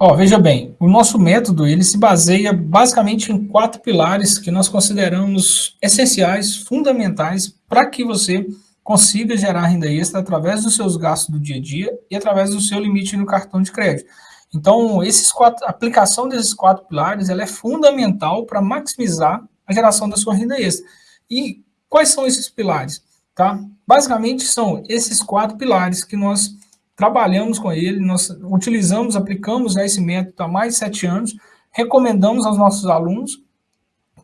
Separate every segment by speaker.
Speaker 1: Ó, veja bem, o nosso método ele se baseia basicamente em quatro pilares que nós consideramos essenciais, fundamentais, para que você consiga gerar renda extra através dos seus gastos do dia a dia e através do seu limite no cartão de crédito. Então, esses quatro, a aplicação desses quatro pilares ela é fundamental para maximizar a geração da sua renda extra. E quais são esses pilares? Tá? Basicamente, são esses quatro pilares que nós trabalhamos com ele, nós utilizamos, aplicamos esse método há mais de sete anos, recomendamos aos nossos alunos,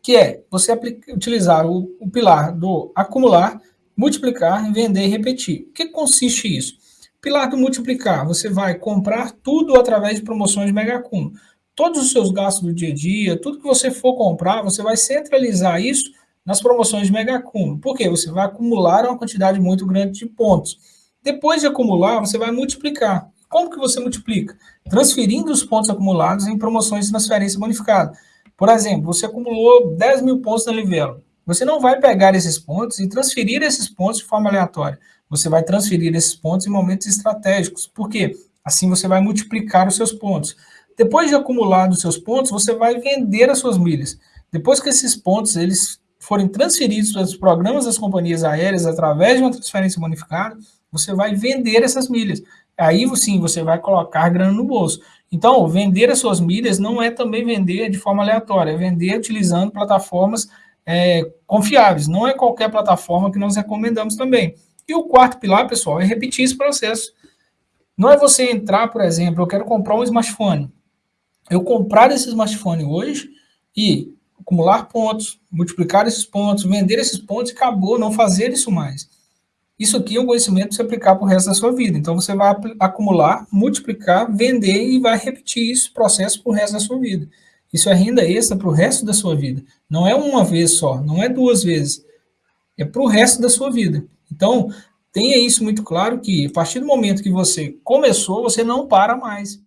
Speaker 1: que é você utilizar o, o, pilar do acumular, multiplicar, vender e repetir. O que consiste isso? Pilar do multiplicar, você vai comprar tudo através de promoções de mega acúmulo. Todos os seus gastos do dia a dia, tudo que você for comprar, você vai centralizar isso nas promoções de mega acúmulo. Por quê? Você vai acumular uma quantidade muito grande de pontos. Depois de acumular, você vai multiplicar. Como que você multiplica? Transferindo os pontos acumulados em promoções de transferência bonificada. Por exemplo, você acumulou 10 mil pontos na Livelo. Você não vai pegar esses pontos e transferir esses pontos de forma aleatória. Você vai transferir esses pontos em momentos estratégicos. Por quê? Assim você vai multiplicar os seus pontos. Depois de acumular os seus pontos, você vai vender as suas milhas. Depois que esses pontos eles forem transferidos para os programas das companhias aéreas através de uma transferência bonificada, você vai vender essas milhas. Aí sim, você vai colocar grana no bolso. Então, vender as suas milhas não é também vender de forma aleatória, é vender utilizando plataformas é, confiáveis. Não é qualquer plataforma que nós recomendamos também. E o quarto pilar, pessoal, é repetir esse processo. Não é você entrar, por exemplo, eu quero comprar um smartphone. Eu comprar esse smartphone hoje e acumular pontos, multiplicar esses pontos, vender esses pontos e acabou, não fazer isso mais. Isso aqui é um conhecimento para você aplicar para o resto da sua vida. Então, você vai acumular, multiplicar, vender e vai repetir esse processo para o resto da sua vida. Isso é renda extra para o resto da sua vida. Não é uma vez só, não é duas vezes. É para o resto da sua vida. Então, tenha isso muito claro que a partir do momento que você começou, você não para mais.